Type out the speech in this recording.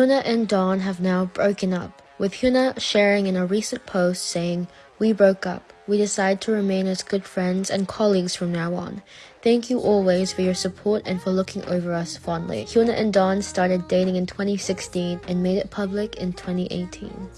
HyunA and Dawn have now broken up, with HyunA sharing in a recent post saying, We broke up. We decide to remain as good friends and colleagues from now on. Thank you always for your support and for looking over us fondly. HyunA and Dawn started dating in 2016 and made it public in 2018.